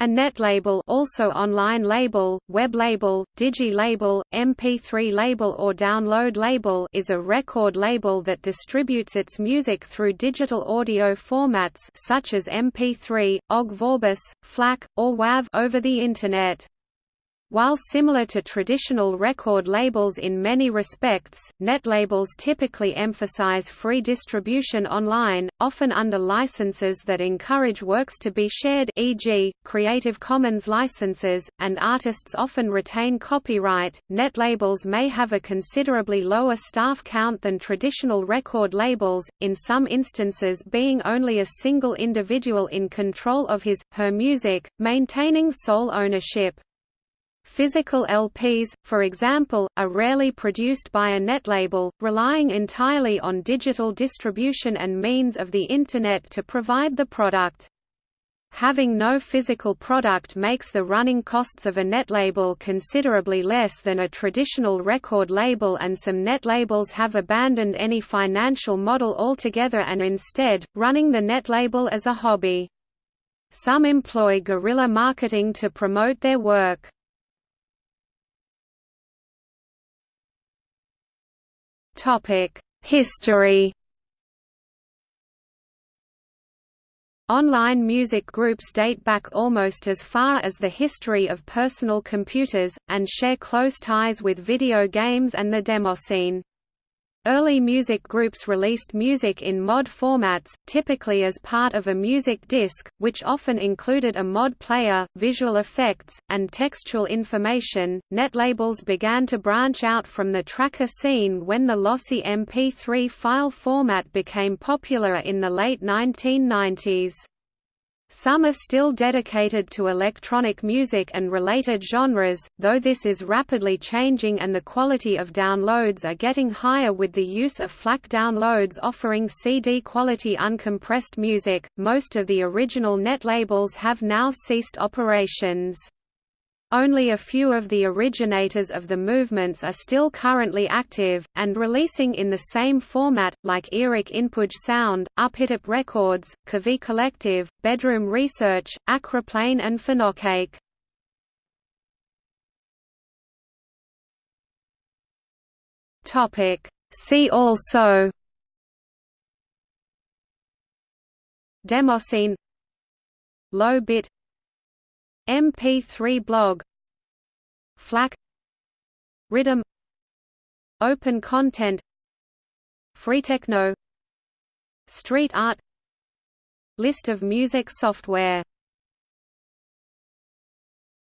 A netlabel also online label, web label, digi label, MP3 label or download label is a record label that distributes its music through digital audio formats such as MP3, OGG Vorbis, FLAC, or WAV over the Internet. While similar to traditional record labels in many respects, netlabels typically emphasize free distribution online, often under licenses that encourage works to be shared e.g., Creative Commons licenses, and artists often retain copyright. Netlabels may have a considerably lower staff count than traditional record labels, in some instances being only a single individual in control of his, her music, maintaining sole ownership. Physical LPs, for example, are rarely produced by a netlabel, relying entirely on digital distribution and means of the Internet to provide the product. Having no physical product makes the running costs of a netlabel considerably less than a traditional record label and some netlabels have abandoned any financial model altogether and instead, running the netlabel as a hobby. Some employ guerrilla marketing to promote their work. History. Online music groups date back almost as far as the history of personal computers, and share close ties with video games and the demoscene. Early music groups released music in mod formats, typically as part of a music disc, which often included a mod player, visual effects, and textual information. Netlabels began to branch out from the tracker scene when the lossy MP3 file format became popular in the late 1990s. Some are still dedicated to electronic music and related genres, though this is rapidly changing and the quality of downloads are getting higher with the use of FLAC downloads offering CD quality uncompressed music. Most of the original net labels have now ceased operations. Only a few of the originators of the movements are still currently active, and releasing in the same format, like Eric Inpuj Sound, Uphittip Records, Kahvi Collective, Bedroom Research, Acroplane and Phonocake. See also Demoscene Low bit MP3 blog FLAC RIDDIM Open content FreeTechno Street art List of music software